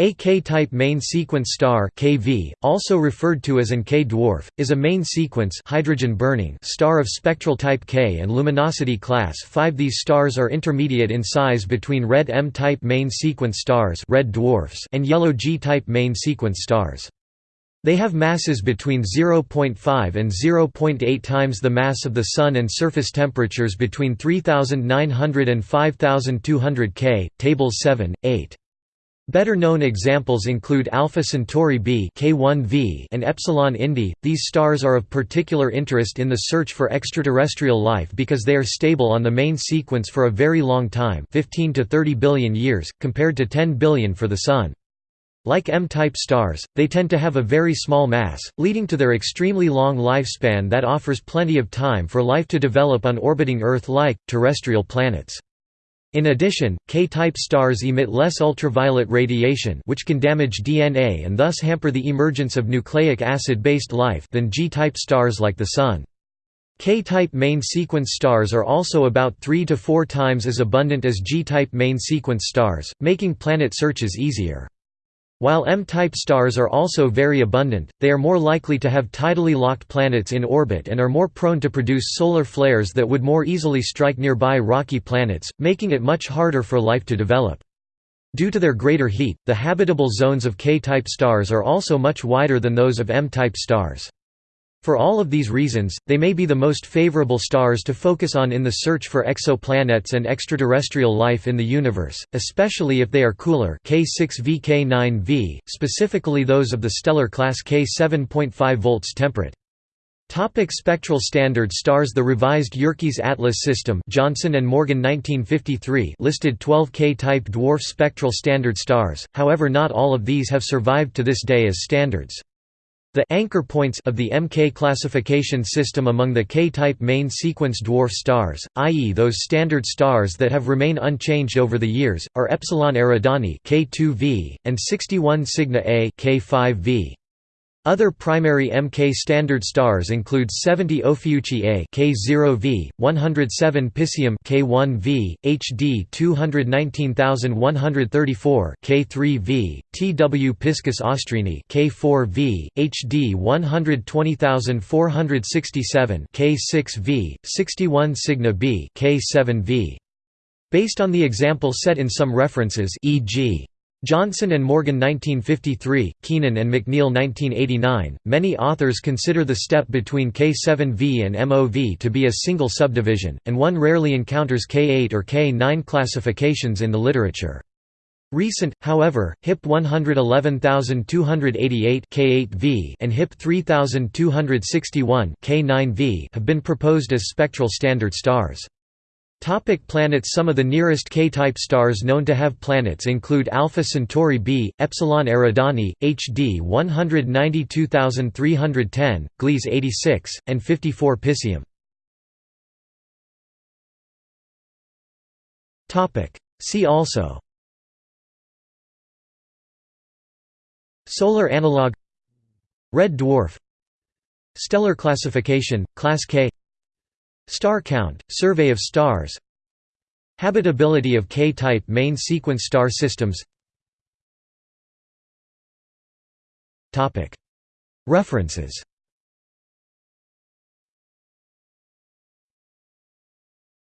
A K-type main sequence star (KV), also referred to as an K-dwarf, is a main sequence hydrogen-burning star of spectral type K and luminosity class 5. These stars are intermediate in size between red M-type main sequence stars red dwarfs and yellow G-type main sequence stars. They have masses between 0.5 and 0.8 times the mass of the Sun and surface temperatures between 3900 and 5200 K. Tables 7, 8. Better known examples include Alpha Centauri b K1v and Epsilon Indi. These stars are of particular interest in the search for extraterrestrial life because they are stable on the main sequence for a very long time, 15 to 30 billion years, compared to 10 billion for the Sun. Like M-type stars, they tend to have a very small mass, leading to their extremely long lifespan that offers plenty of time for life to develop on orbiting Earth-like, terrestrial planets. In addition, K-type stars emit less ultraviolet radiation which can damage DNA and thus hamper the emergence of nucleic acid-based life than G-type stars like the Sun. K-type main sequence stars are also about 3 to 4 times as abundant as G-type main sequence stars, making planet searches easier. While M-type stars are also very abundant, they are more likely to have tidally locked planets in orbit and are more prone to produce solar flares that would more easily strike nearby rocky planets, making it much harder for life to develop. Due to their greater heat, the habitable zones of K-type stars are also much wider than those of M-type stars. For all of these reasons, they may be the most favorable stars to focus on in the search for exoplanets and extraterrestrial life in the universe, especially if they are cooler K6V K9V, specifically those of the stellar class K7.5 volts temperate. Topic spectral standard stars The revised Yerkes Atlas system Johnson and Morgan 1953 listed 12 K-type dwarf spectral standard stars, however not all of these have survived to this day as standards. The anchor points of the MK classification system among the K-type main sequence dwarf stars, i.e. those standard stars that have remained unchanged over the years, are Epsilon Eridani K2V, and 61 Cygni A K5V. Other primary Mk standard stars include 70 Ophiuchi A K0V, 107 Piscium K1V, HD 219134 K3V, TW Piscis Austrini K4V, HD 120467 K6V, 61 Cygni B K7V. Based on the example set in some references e.g. Johnson and Morgan 1953, Keenan and McNeil 1989. Many authors consider the step between K7V and MOV to be a single subdivision, and one rarely encounters K8 or K9 classifications in the literature. Recent, however, HIP 111288 K8V and HIP 3261 K9V have been proposed as spectral standard stars. Topic planets Some of the nearest K-type stars known to have planets include Alpha Centauri b, Epsilon Eridani, HD 192310, Gliese 86, and 54 Piscium. See also Solar analog Red dwarf Stellar classification, Class K Star count, survey of stars Habitability of K-type main sequence star systems. References